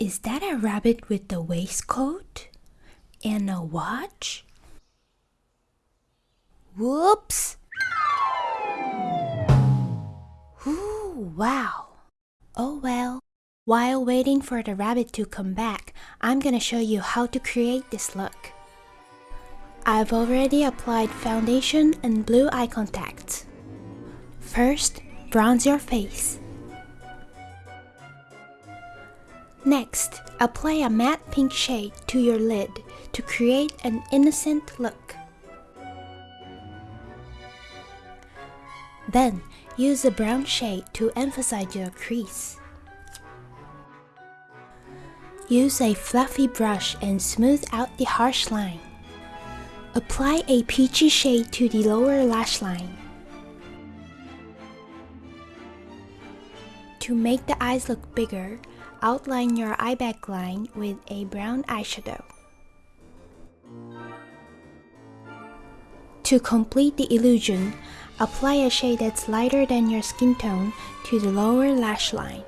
Is that a rabbit with a waistcoat? And a watch? Whoops! Ooh, wow! Oh well. While waiting for the rabbit to come back, I'm gonna show you how to create this look. I've already applied foundation and blue eye contacts. First, bronze your face. Next, apply a matte pink shade to your lid to create an innocent look. Then, use a brown shade to emphasize your crease. Use a fluffy brush and smooth out the harsh line. Apply a peachy shade to the lower lash line. To make the eyes look bigger, outline your eye back line with a brown eyeshadow. To complete the illusion, apply a shade that's lighter than your skin tone to the lower lash line.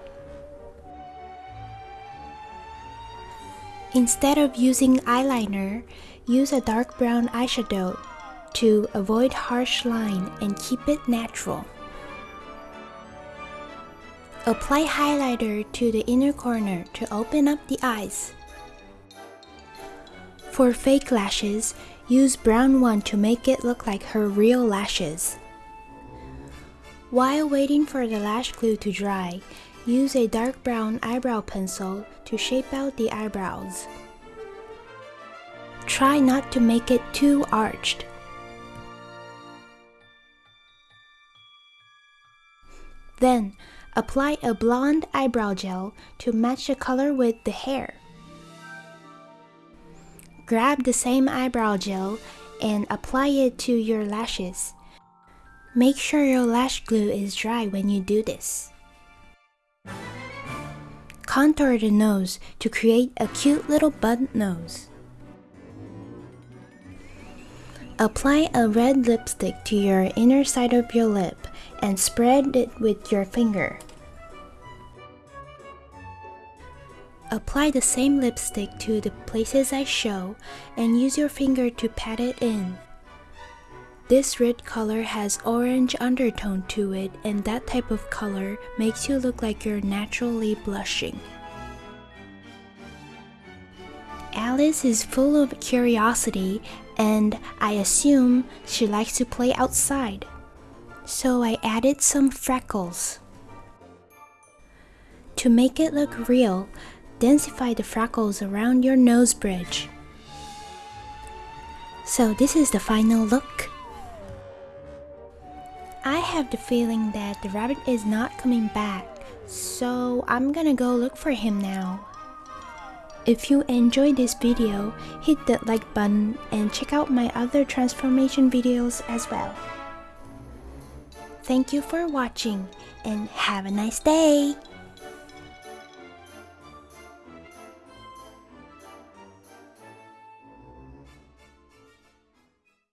Instead of using eyeliner, use a dark brown eyeshadow to avoid harsh line and keep it natural. Apply highlighter to the inner corner to open up the eyes. For fake lashes, use brown one to make it look like her real lashes. While waiting for the lash glue to dry, use a dark brown eyebrow pencil to shape out the eyebrows. Try not to make it too arched. Then, apply a blonde eyebrow gel to match the color with the hair. Grab the same eyebrow gel and apply it to your lashes. Make sure your lash glue is dry when you do this. Contour the nose to create a cute little bud nose. Apply a red lipstick to your inner side of your lip and spread it with your finger. Apply the same lipstick to the places I show and use your finger to pat it in. This red color has orange undertone to it and that type of color makes you look like you're naturally blushing. Alice is full of curiosity and I assume she likes to play outside. So I added some freckles. To make it look real, densify the freckles around your nose bridge. So this is the final look. I have the feeling that the rabbit is not coming back, so I'm gonna go look for him now. If you enjoyed this video, hit that like button and check out my other transformation videos as well. Thank you for watching and have a nice day!